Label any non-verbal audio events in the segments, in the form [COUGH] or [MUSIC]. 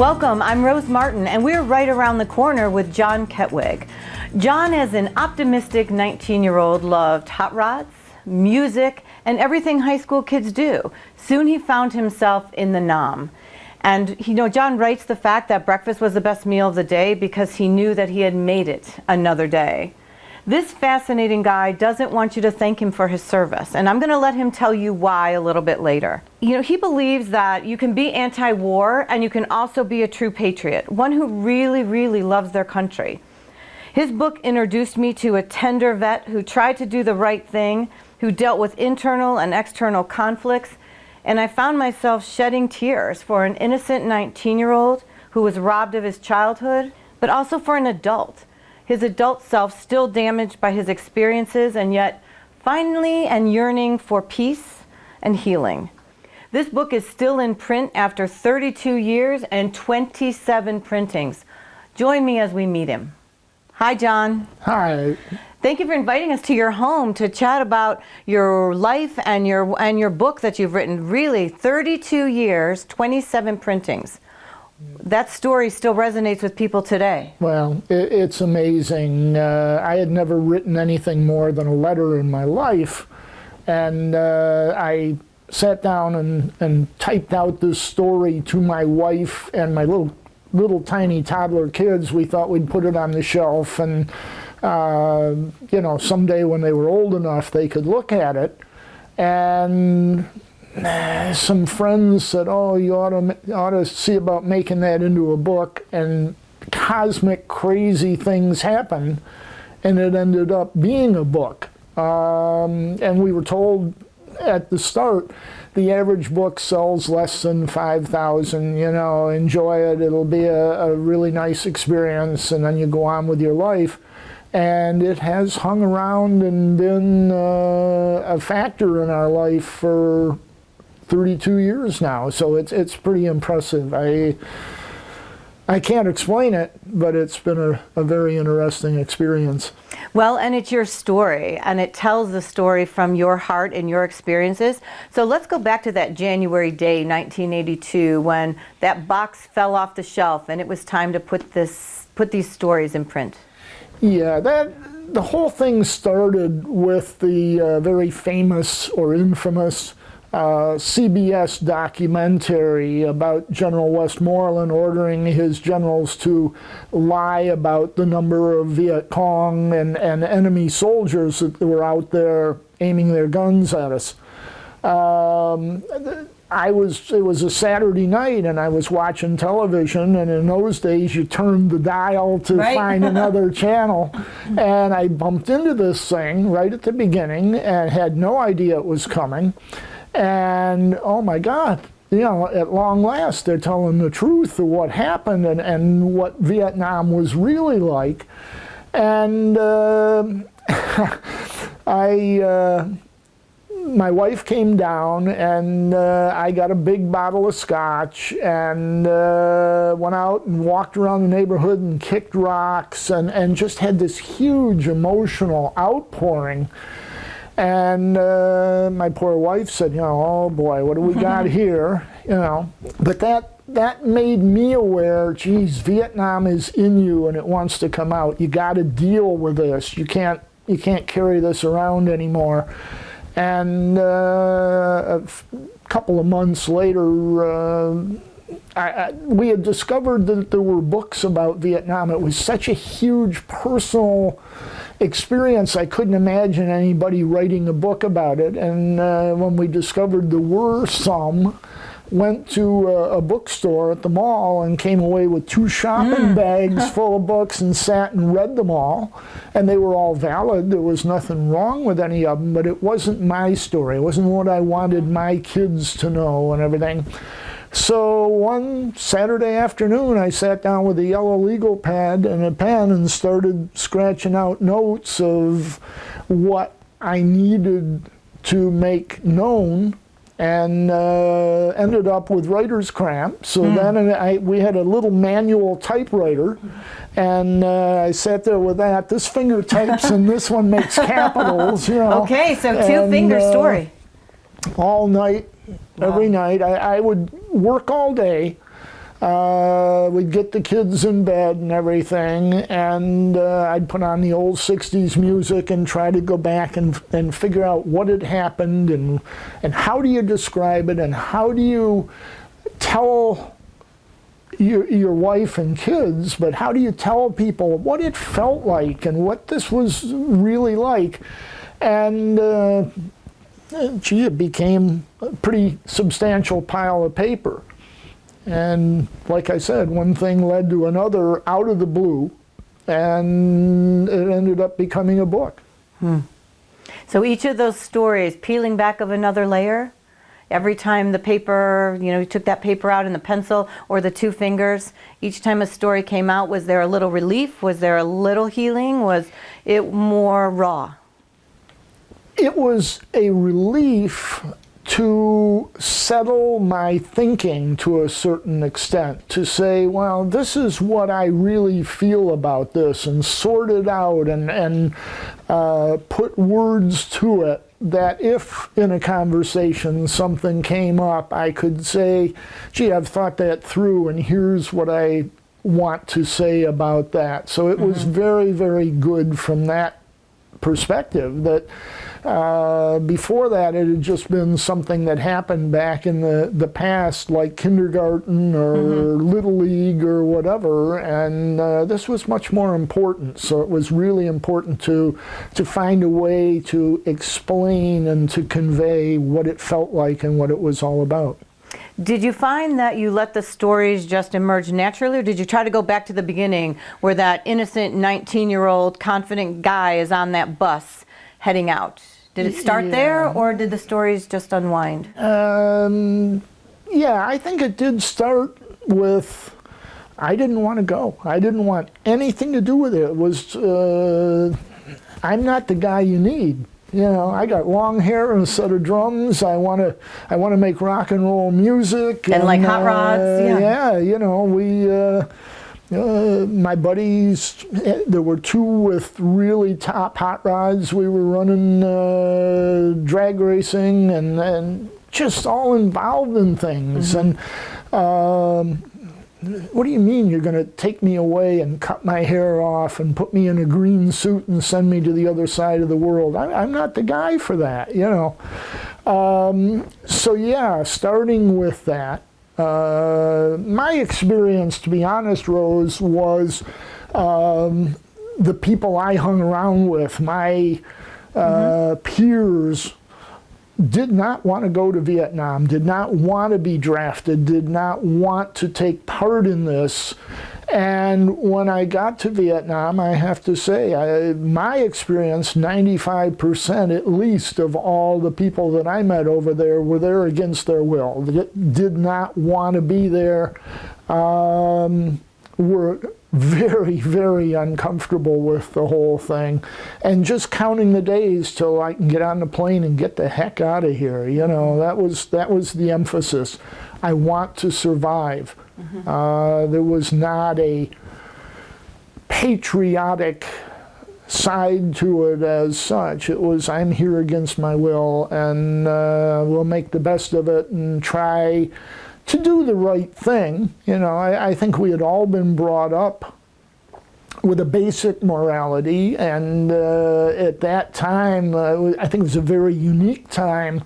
Welcome, I'm Rose Martin, and we're right around the corner with John Ketwig. John, as an optimistic 19 year old, loved hot rods, music, and everything high school kids do. Soon he found himself in the Nam. And you know, John writes the fact that breakfast was the best meal of the day because he knew that he had made it another day. This fascinating guy doesn't want you to thank him for his service, and I'm going to let him tell you why a little bit later. You know, he believes that you can be anti-war and you can also be a true patriot, one who really, really loves their country. His book introduced me to a tender vet who tried to do the right thing, who dealt with internal and external conflicts, and I found myself shedding tears for an innocent 19-year-old who was robbed of his childhood, but also for an adult his adult self still damaged by his experiences and yet finally and yearning for peace and healing. This book is still in print after 32 years and 27 printings. Join me as we meet him. Hi, John. Hi. Thank you for inviting us to your home to chat about your life and your and your book that you've written. Really, 32 years, 27 printings that story still resonates with people today. Well, it, it's amazing. Uh, I had never written anything more than a letter in my life, and uh, I sat down and, and typed out this story to my wife and my little little tiny toddler kids. We thought we'd put it on the shelf, and uh, you know, someday when they were old enough, they could look at it. And some friends said, oh, you ought to, ought to see about making that into a book, and cosmic crazy things happened, and it ended up being a book. Um, and we were told at the start, the average book sells less than 5,000, you know, enjoy it, it'll be a, a really nice experience, and then you go on with your life and it has hung around and been uh, a factor in our life for 32 years now, so it's it's pretty impressive. I I can't explain it, but it's been a, a very interesting experience. Well, and it's your story, and it tells the story from your heart and your experiences. So let's go back to that January day, 1982, when that box fell off the shelf and it was time to put this put these stories in print. Yeah, that the whole thing started with the uh, very famous or infamous uh, CBS documentary about General Westmoreland ordering his generals to lie about the number of Viet Cong and, and enemy soldiers that were out there aiming their guns at us. Um, I was, it was a Saturday night and I was watching television and in those days you turned the dial to right. find [LAUGHS] another channel and I bumped into this thing right at the beginning and had no idea it was coming and oh my God, you know, at long last, they're telling the truth of what happened and, and what Vietnam was really like. And uh, [LAUGHS] I, uh, my wife came down and uh, I got a big bottle of scotch and uh, went out and walked around the neighborhood and kicked rocks and, and just had this huge emotional outpouring and uh, my poor wife said, you know, oh boy, what do we got [LAUGHS] here? You know, but that that made me aware, geez, Vietnam is in you and it wants to come out. You got to deal with this. You can't you can't carry this around anymore. And uh, a couple of months later, uh, I, I, we had discovered that there were books about Vietnam. It was such a huge personal experience, I couldn't imagine anybody writing a book about it. And uh, when we discovered there were some, went to a, a, bookstore at the mall and came away with two shopping mm. bags [LAUGHS] full of books and sat and read them all. And they were all valid. There was nothing wrong with any of them, but it wasn't my story. It wasn't what I wanted my kids to know and everything. So one Saturday afternoon, I sat down with a yellow legal pad and a pen and started scratching out notes of what I needed to make known and uh, ended up with writer's cramp. So mm. then I, we had a little manual typewriter, and uh, I sat there with that. This finger types and this one makes [LAUGHS] capitals, you know. Okay, so two and, finger uh, story. All night, wow. every night. I, I would work all day uh, we'd get the kids in bed and everything, and uh, I'd put on the old 60s music and try to go back and, and figure out what had happened and, and how do you describe it and how do you tell your, your wife and kids, but how do you tell people what it felt like and what this was really like? And uh, gee, it became a pretty substantial pile of paper. And like I said, one thing led to another out of the blue, and it ended up becoming a book. Hmm. So each of those stories, peeling back of another layer, every time the paper, you know, you took that paper out and the pencil or the two fingers, each time a story came out, was there a little relief? Was there a little healing? Was it more raw? It was a relief to settle my thinking to a certain extent, to say, well, this is what I really feel about this, and sort it out and, and uh, put words to it that if in a conversation something came up, I could say, gee, I've thought that through, and here's what I want to say about that. So it mm -hmm. was mm-hmm. very, very good from that perspective that uh, before that, it had just been something that happened back in the, the past, like kindergarten or mm -hmm. Little League or whatever, and uh, this was much more important. So it was really important to, to find a way to explain and to convey what it felt like and what it was all about. Did you find that you let the stories just emerge naturally, or did you try to go back to the beginning where that innocent 19-year-old confident guy is on that bus heading out? Did it start yeah. there, or did the stories just unwind? Um, yeah, I think it did start with I didn't want to go. I didn't want anything to do with it. It was uh, I'm not the guy you need. You know, I got long hair and a set of drums. I want to, I want to make rock and roll music. And, and like hot rods, uh, yeah. Yeah, you know, we. Uh, uh, my buddies, eh, there were two with really top hot rods. We were running uh, drag racing and, and just all involved in things. Mm -hmm. And um, what do you mean you're going to take me away and cut my hair off and put me in a green suit and send me to the other side of the world? I, am not the guy for that, you know. Um, so yeah, starting with that, uh, my experience, to be honest, Rose, was um, the people I hung around with, my uh, mm -hmm. peers, did not want to go to Vietnam, did not want to be drafted, did not want to take part in this. And when I got to Vietnam, I have to say, I, my experience, 95% at least of all the people that I met over there were there against their will. Did not want to be there, um, were very, very uncomfortable with the whole thing. And just counting the days till I can get on the plane and get the heck out of here. You know, that was, that was the emphasis. I want to survive. Mm -hmm. uh, there was not a patriotic side to it as such. It was, I'm here against my will and uh, we'll make the best of it and try to do the right thing. You know, I, I think we had all been brought up with a basic morality and uh, at that time uh, I think it was a very unique time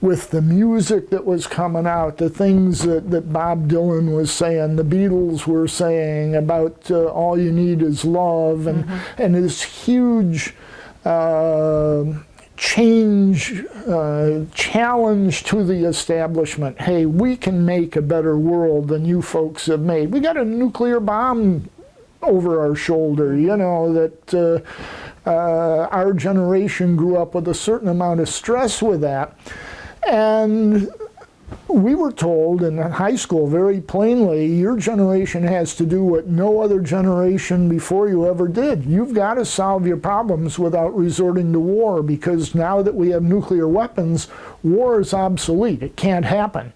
with the music that was coming out the things that, that Bob Dylan was saying the Beatles were saying about uh, all you need is love and, mm -hmm. and this huge uh, change, uh, challenge to the establishment. Hey, we can make a better world than you folks have made. We got a nuclear bomb over our shoulder, you know, that uh, uh, our generation grew up with a certain amount of stress with that. And we were told in high school very plainly, your generation has to do what no other generation before you ever did. You've got to solve your problems without resorting to war because now that we have nuclear weapons, war is obsolete. It can't happen.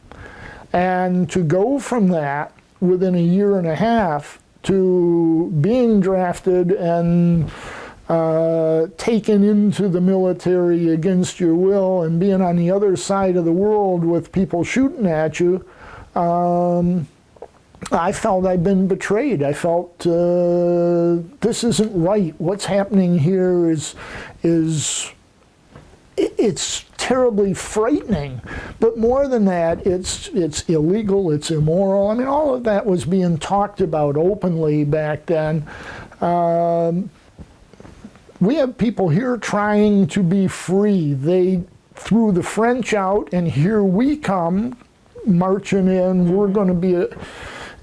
And to go from that within a year and a half to being drafted and uh, taken into the military against your will and being on the other side of the world with people shooting at you, um, I felt I'd been betrayed. I felt uh, this isn't right. What's happening here is is it's terribly frightening. But more than that, it's it's illegal. It's immoral. I mean, all of that was being talked about openly back then. Um, we have people here trying to be free. They threw the French out, and here we come marching in. We're going to be a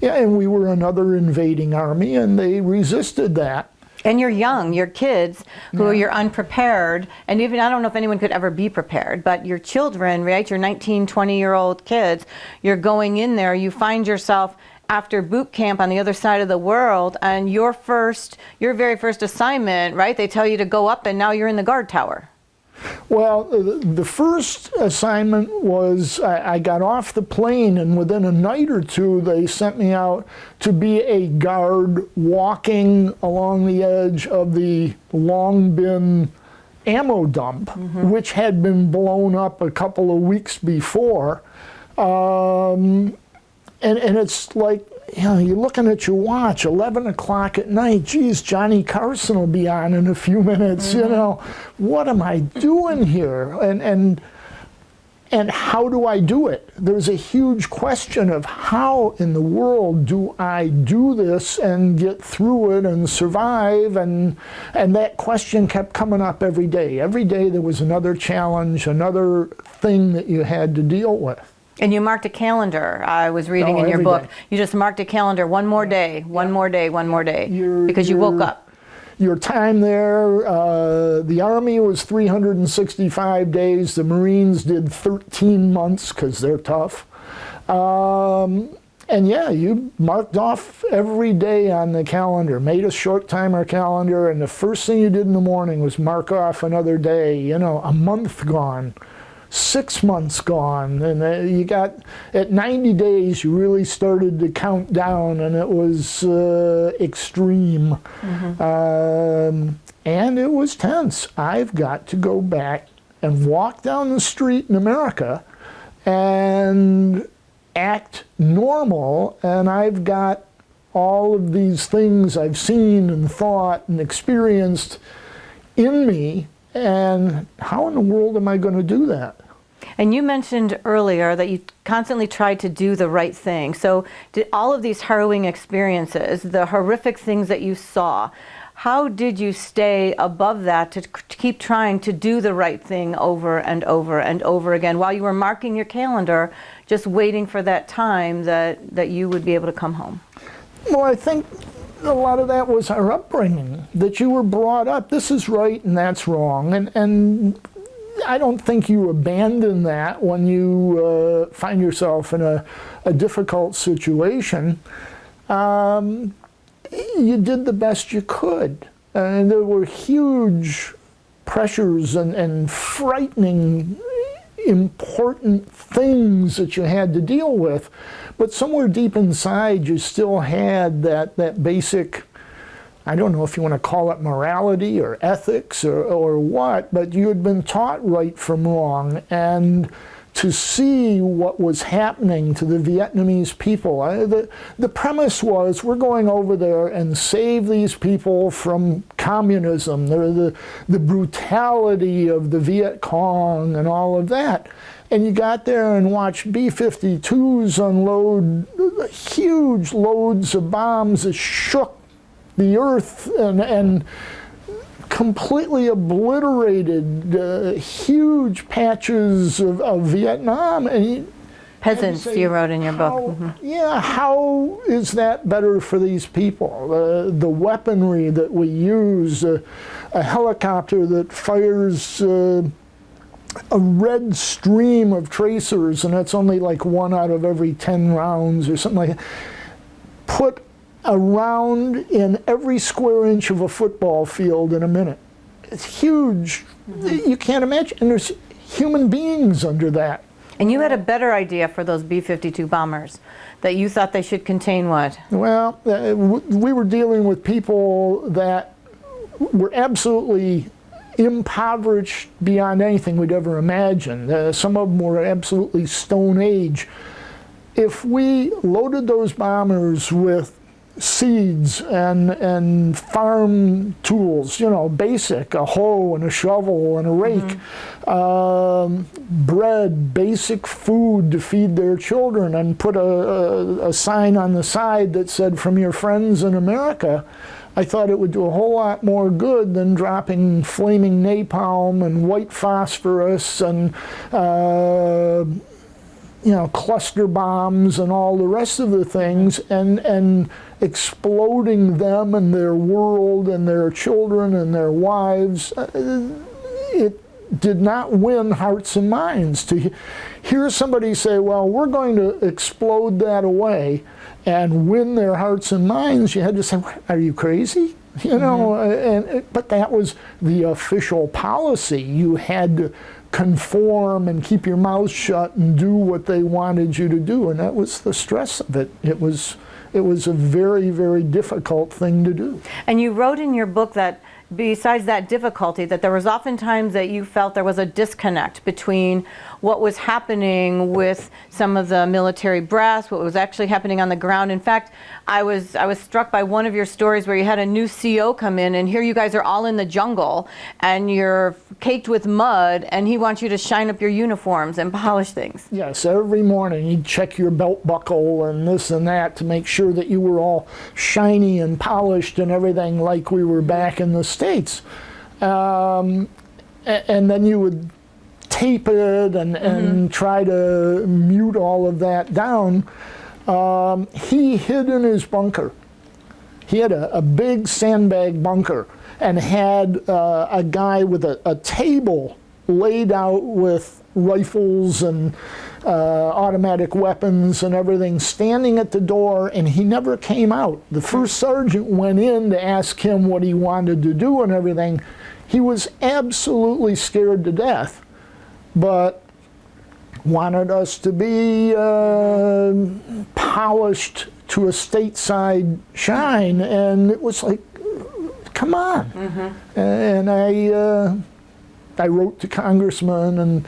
yeah, and we were another invading army, and they resisted that. And you're young, you're kids who yeah. you're unprepared, and even I don't know if anyone could ever be prepared, but your children, right? Your 19, 20 year old kids, you're going in there, you find yourself after boot camp on the other side of the world, and your first, your very first assignment, right? They tell you to go up, and now you're in the guard tower. Well, the first assignment was I, I, got off the plane, and within a night or two, they sent me out to be a guard walking along the edge of the Long Binh ammo dump, mm -hmm. which had been blown up a couple of weeks before. Um, and, and it's like you know, you're looking at your watch, 11 o'clock at night. Geez, Johnny Carson will be on in a few minutes. Mm -hmm. You mm-hmm. know, what am I doing here? And and and how do I do it? There's a huge question of how in the world do I do this and get through it and survive? And and that question kept coming up every day. Every day there was another challenge, another thing that you had to deal with. And you marked a calendar. I was reading oh, in your book. Day. You just marked a calendar. One more day. One yeah. more day. One more day. You're, because you woke up. Your time there. Uh, the Army was 365 days. The Marines did 13 months because they're tough. Um, and yeah, you marked off every day on the calendar, made a short timer calendar, and the first thing you did in the morning was mark off another day, you know, a month gone six months gone and uh, you got at 90 days you really started to count down and it was uh, extreme mm -hmm. um, and it was tense i've got to go back and walk down the street in america and act normal and i've got all of these things i've seen and thought and experienced in me and how in the world am I going to do that? And you mentioned earlier that you constantly tried to do the right thing. So did all of these harrowing experiences, the horrific things that you saw, how did you stay above that to, to keep trying to do the right thing over and over and over again while you were marking your calendar, just waiting for that time that, that you would be able to come home? Well, I think a lot of that was our upbringing, that you were brought up, this is right and that's wrong. And, and I don't think you abandon that when you uh, find yourself in a, a difficult situation. Um, you did the best you could. And there were huge pressures and, and frightening important things that you had to deal with. But somewhere deep inside, you still had that, that basic, I don't know if you want to call it morality or ethics or, or what, but you had been taught right from wrong. And to see what was happening to the Vietnamese people. The, the premise was we're going over there and save these people from communism, the, the, the brutality of the Viet Cong and all of that. And you got there and watched B-52s unload huge loads of bombs that shook the earth and, and completely obliterated uh, huge patches of, of Vietnam. And Peasants, say, you wrote in your how, book. Mm -hmm. Yeah, how is that better for these people? Uh, the weaponry that we use, uh, a helicopter that fires uh, a red stream of tracers, and that's only like one out of every 10 rounds or something like that. Put a round in every square inch of a football field in a minute. It's huge. Mm -hmm. You can't imagine. And there's human beings under that. And you had a better idea for those B-52 bombers, that you thought they should contain what? Well, uh, we were dealing with people that were absolutely impoverished beyond anything we'd ever imagined. Uh, some of them were absolutely stone age if we loaded those bombers with seeds and and farm tools, you know, basic, a hoe and a shovel and a rake, mm-hmm. um, bread, basic food to feed their children, and put a, a, a sign on the side that said, "From your friends in America." I thought it would do a whole lot more good than dropping flaming napalm and white phosphorus and uh, you know cluster bombs and all the rest of the things and and exploding them and their world and their children and their wives. Uh, it did not win hearts and minds. To hear somebody say, well, we're going to explode that away and win their hearts and minds, you had to say, are you crazy? You know, mm-hmm. and, but that was the official policy. You had to conform and keep your mouth shut and do what they wanted you to do, and that was the stress of it. It was it was a very, very difficult thing to do. And you wrote in your book that besides that difficulty, that there was often times that you felt there was a disconnect between what was happening with some of the military brass, what was actually happening on the ground. In fact, I was I was struck by one of your stories where you had a new CO come in, and here you guys are all in the jungle, and you're caked with mud, and he wants you to shine up your uniforms and polish things. Yes, every morning he'd check your belt buckle and this and that to make sure that you were all shiny and polished and everything like we were back in the States. Um, and then you would tape it and, and mm -hmm. try to mute all of that down. Um, he hid in his bunker. He had a, a big sandbag bunker and had uh, a guy with a, a, table laid out with rifles and uh, automatic weapons and everything standing at the door and he never came out. The first sergeant went in to ask him what he wanted to do and everything. He was absolutely scared to death but wanted us to be uh, polished to a stateside shine, and it was like, come on. Mm -hmm. And I, uh, I wrote to congressman, and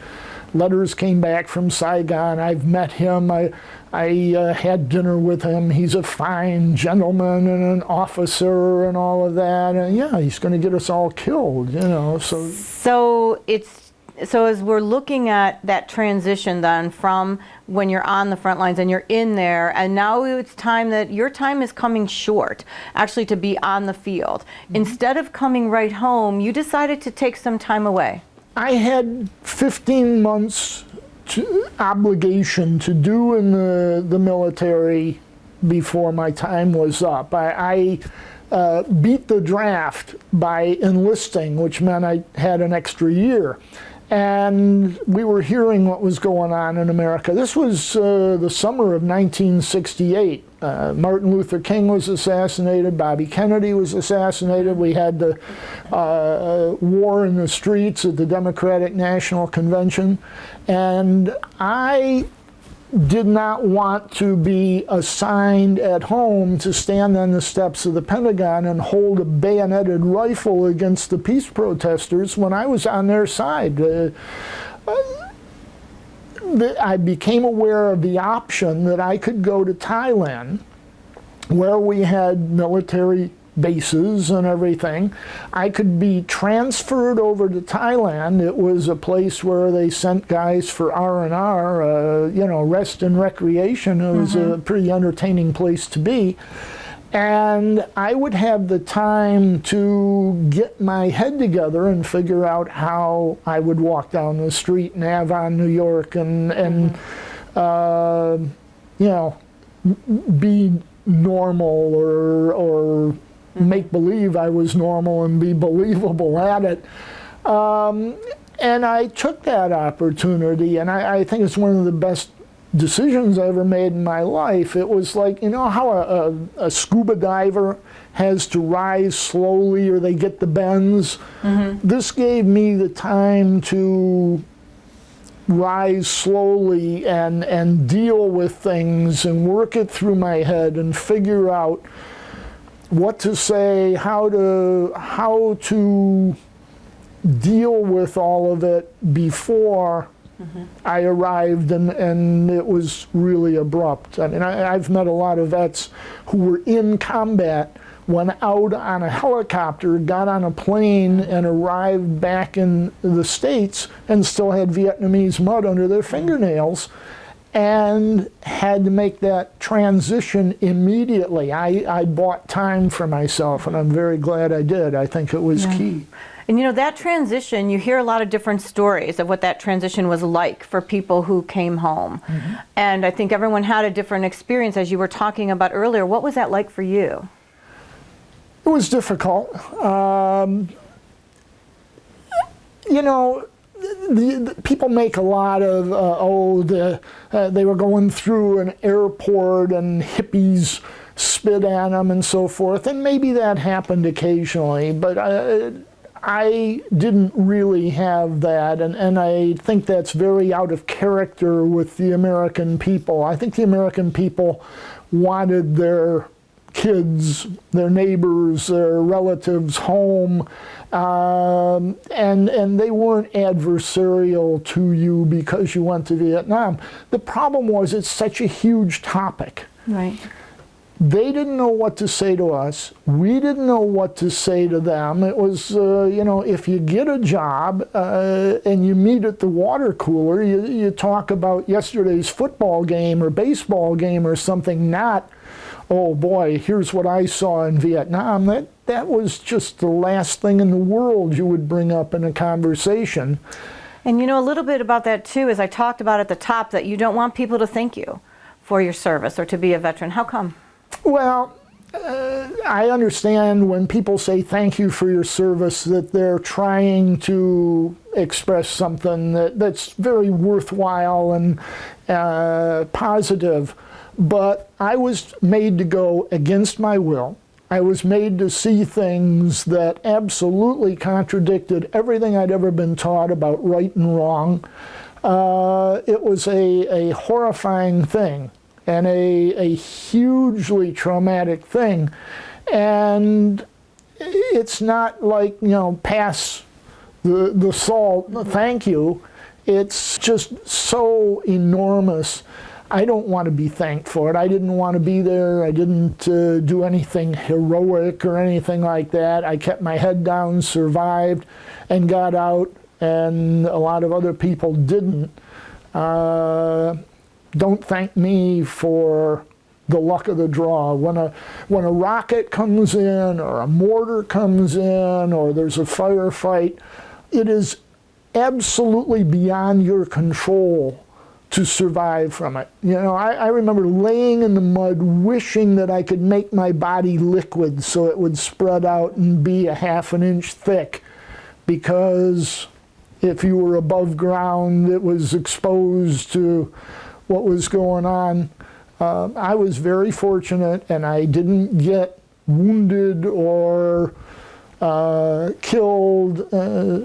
letters came back from Saigon. I've met him. I, I uh, had dinner with him. He's a fine gentleman and an officer and all of that. And yeah, he's going to get us all killed, you know. So, so it's so as we're looking at that transition then from when you're on the front lines and you're in there and now it's time that your time is coming short actually to be on the field. Mm -hmm. instead of coming right home you decided to take some time away. I had 15 months to, obligation to do in the, the military before my time was up. I, I uh, beat the draft by enlisting which meant i had an extra year and we were hearing what was going on in America. This was uh, the summer of 1968. Uh, Martin Luther King was assassinated, Bobby Kennedy was assassinated, we had the uh, war in the streets at the Democratic National Convention, and I did not want to be assigned at home to stand on the steps of the Pentagon and hold a bayoneted rifle against the peace protesters when I was on their side. Uh, I became aware of the option that I could go to Thailand where we had military bases and everything. I could be transferred over to Thailand. It was a place where they sent guys for R&R, uh, you know, rest and recreation. It was mm -hmm. a mm-hmm. pretty entertaining place to be. And I would have the time to get my head together and figure out how I would walk down the street in Avon, New York, and, and mm -hmm. uh, you know, be normal or, or make believe I was normal and be believable at it. Um, and I took that opportunity, and I, I, think it's one of the best decisions I ever made in my life. It was like, you know how a, a, a scuba diver has to rise slowly or they get the bends? Mm -hmm. This gave me the time to rise slowly and, and deal with things and work it through my head and figure out what to say, how to how to deal with all of it before mm-hmm. I arrived and, and it was really abrupt. I mean, I, I've met a lot of vets who were in combat, went out on a helicopter, got on a plane, and arrived back in the States and still had Vietnamese mud under their mm-hmm. fingernails and had to make that transition immediately. I, I bought time for myself, and I'm very glad I did. I think it was Yeah. key. And you know, that transition, you hear a lot of different stories of what that transition was like for people who came home. And I think everyone had a different experience, as you were talking about earlier. What was that like for you? It was difficult. Um, you know, the, the people make a lot of uh, oh the uh, they were going through an airport and hippies spit at them and so forth, and maybe that happened occasionally, but. Uh, I didn't really have that, and, and I think that's very out of character with the American people. I think the American people wanted their kids, their neighbors, their relatives home, um, and and they weren't adversarial to you because you went to Vietnam. The problem was it's such a huge topic. Right. They didn't know what to say to us. We didn't know what to say to them. It was, uh, you know, if you get a job uh, and you meet at the water cooler, you, you talk about yesterday's football game or baseball game or something, not, oh boy, here's what I saw in Vietnam. That, that was just the last thing in the world you would bring up in a conversation. And you know, a little bit about that too, as I talked about at the top, that you don't want people to thank you for your service or to be a veteran. How come? Well, uh, I understand when people say thank you for your service that they're trying to express something that, that's very worthwhile and uh, positive. But I was made to go against my will. I was made to see things that absolutely contradicted everything I'd ever been taught about right and wrong. Uh, it was a, a horrifying thing and a, a hugely traumatic thing. And it's not like, you know, pass the, the salt, thank you. It's just so enormous. I don't want to be thanked for it. I didn't want to be there. I didn't uh, do anything heroic or anything like that. I kept my head down, survived, and got out, and a lot of other people didn't. Uh, don't thank me for the luck of the draw. When a, when a rocket comes in, or a mortar comes in, or there's a firefight, it is absolutely beyond your control to survive from it. You know, I, I, remember laying in the mud wishing that I could make my body liquid so it would spread out and be a half an inch thick because if you were above ground it was exposed to what was going on. Uh, I was very fortunate and I didn't get wounded or uh, killed. Uh,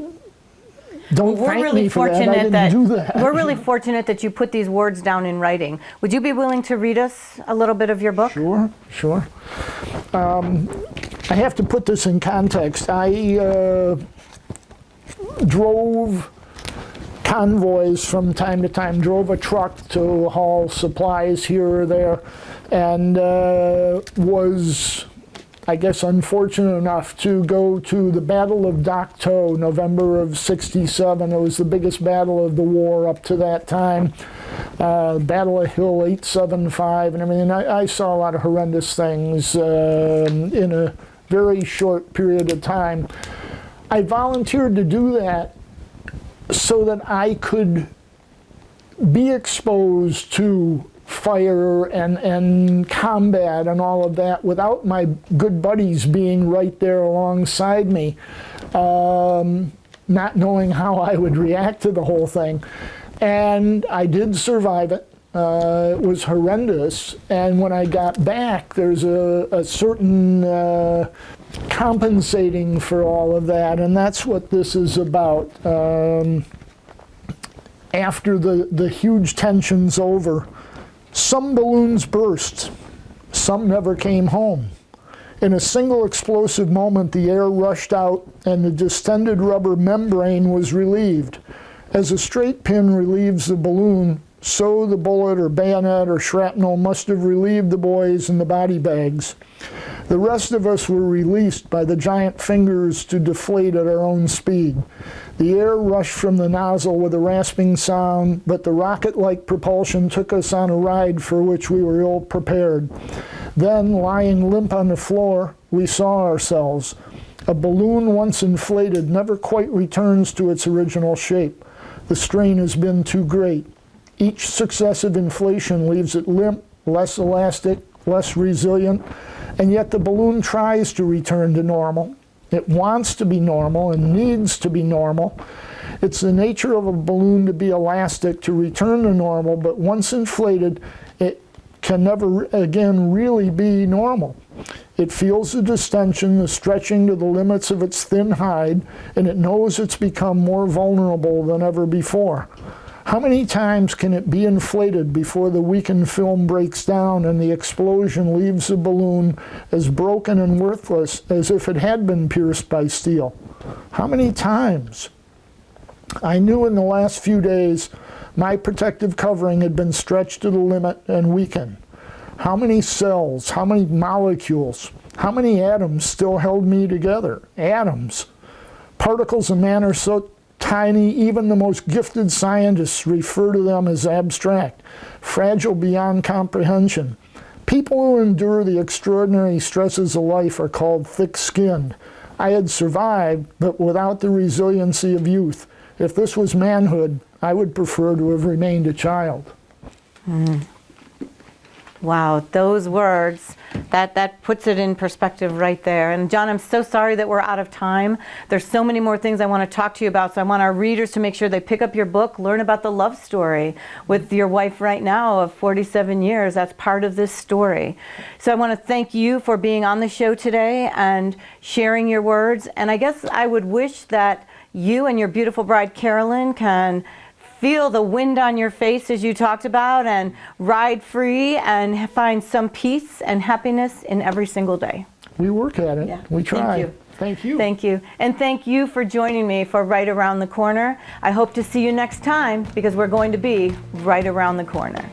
don't we're really me for that. I fortunate that, do that. we're really fortunate that you put these words down in writing. Would you be willing to read us a little bit of your book? Sure, sure. Um, I have to put this in context. I uh, drove convoys from time to time, drove a truck to haul supplies here or there, and uh, was, I guess, unfortunate enough to go to the Battle of To, November of 67. It was the biggest battle of the war up to that time. Uh, battle of Hill 875 and everything. I, I saw a lot of horrendous things uh, in a very short period of time. I volunteered to do that so that I could be exposed to fire and, and combat and all of that without my good buddies being right there alongside me, um, not knowing how I would react to the whole thing. And I did survive it. Uh, it was horrendous. And when I got back, there's a, a certain uh, compensating for all of that, and that's what this is about. Um, after the, the huge tension's over, some balloons burst, some never came home. In a single explosive moment, the air rushed out and the distended rubber membrane was relieved. As a straight pin relieves the balloon, so the bullet or bayonet or shrapnel must have relieved the boys in the body bags. The rest of us were released by the giant fingers to deflate at our own speed. The air rushed from the nozzle with a rasping sound, but the rocket-like propulsion took us on a ride for which we were ill prepared. Then, lying limp on the floor, we saw ourselves. A balloon once inflated never quite returns to its original shape. The strain has been too great. Each successive inflation leaves it limp, less elastic, less resilient, and yet the balloon tries to return to normal. It wants to be normal and needs to be normal. It's the nature of a balloon to be elastic, to return to normal, but once inflated, it can never again really be normal. It feels the distension, the stretching to the limits of its thin hide, and it knows it's become more vulnerable than ever before. How many times can it be inflated before the weakened film breaks down and the explosion leaves the balloon as broken and worthless as if it had been pierced by steel? How many times? I knew in the last few days my protective covering had been stretched to the limit and weakened. How many cells, how many molecules, how many atoms still held me together? Atoms. Particles of matter so tiny, even the most gifted scientists refer to them as abstract, fragile beyond comprehension. People who endure the extraordinary stresses of life are called thick-skinned. I had survived, but without the resiliency of youth. If this was manhood, I would prefer to have remained a child. Mm. Wow, those words, that, that puts it in perspective right there. And John, I'm so sorry that we're out of time. There's so many more things I want to talk to you about. So I want our readers to make sure they pick up your book, learn about the love story with your wife right now of 47 years. That's part of this story. So I want to thank you for being on the show today and sharing your words. And I guess I would wish that you and your beautiful bride, Carolyn, can feel the wind on your face as you talked about and ride free and find some peace and happiness in every single day. We work at it. Yeah. We try. Thank you. Thank you. Thank you. And thank you for joining me for Right Around the Corner. I hope to see you next time because we're going to be right around the corner.